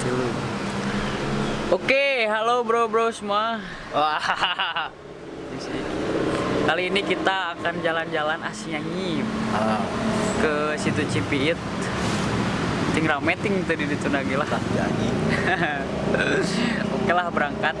Tilu. Oke, halo bro-bro semua. Wah. Kali ini kita akan jalan-jalan asyik Ah, ke situ Cipiit. Ting rame ting tadi di Tunagi lah. nyanyi. Oke lah berangkat.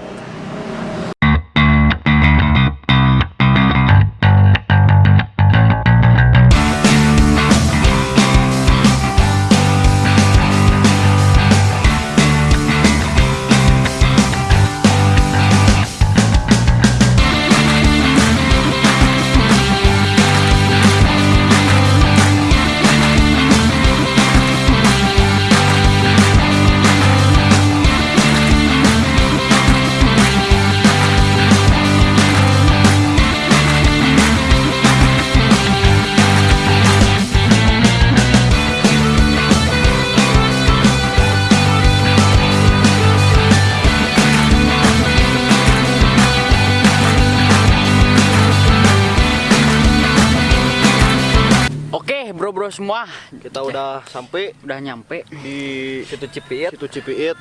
Semua, Kita udah sampai udah nyampe di Situ Cipiit situ Cipiit.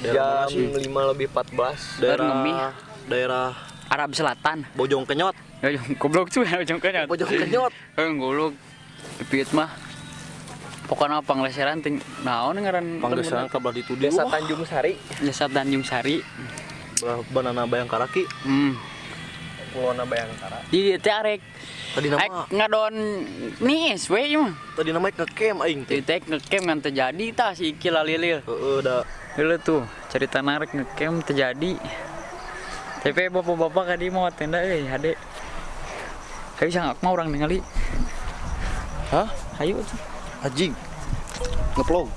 Daerah jam mana sih? 5 lebih 14 Daerah Ngemih. daerah Arab Selatan. Bojong Kenyot. Ya, goblok tuh ya, ujung kenyot. Bojong Kenyot. Eh, goblok. Cipiit mah. Pokoknya pangleseran ting naon ngaran Panggesan kabar di Tudi. Desa Tanjung Sari Desa Tanjung Sari. Banana Bayangkaraki. Hmm. Pulau Bayangkara Di dieu teh arek Tadi Aik nama ngadon niis we mah. tadi nama ngecamp aing teh. teh ngecamp ngan terjadi tah si Iki lalilil. Heeh, da Heula tuh cerita narik ngecamp terjadi. Tapi bapak-bapak kadi mau tenda euy hade. Hayu sangak mah orang ningali. Hah? Hayu tuh. Anjing. Ngeplog.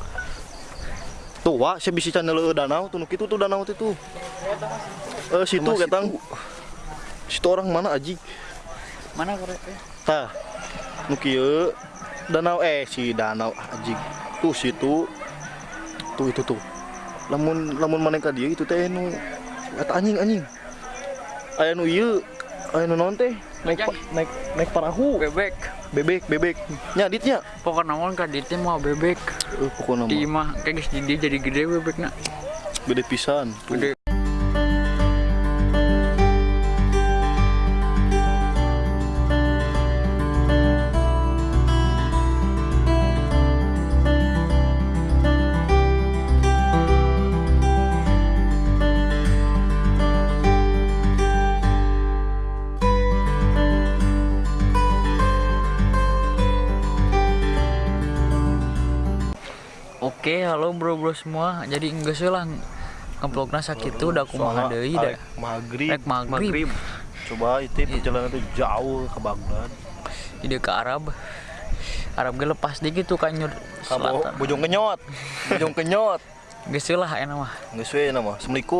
Tuh, wa, saya bisa channel danau tuh, nu kitu tuh danau tuh. Eh, situ ketang. Situ orang mana anjing? Mana korek? Tah. Nu kieu danau eh si danau anjing. Tuh situ. Tuh itu tuh. Lamun lamun maneh ka dieu itu teh nu eta anjing anjing. Aya nu ieu, aya nu naon teh? Naik pa- naik naik perahu. Bebek. Bebek, bebek. Nyaditnya. Pokoknya naon ka dieu teh mah bebek. Eh, pokoknya Di mah kayak geus di dieu jadi gede bebekna. gede pisan. Tuh. Gede. Oke, halo bro-bro semua. Jadi enggak sih lah ngeblokna sakitu udah kumaha deui da. maghrib. Rek maghrib. Coba itu perjalanan itu jauh ke Baghdad. Ide ke Arab. Arab ge lepas dikit tuh kan nyur Kamu selatan. bojong kenyot. Bojong kenyot. Geus lah enak mah. Geus we nama. Assalamualaikum.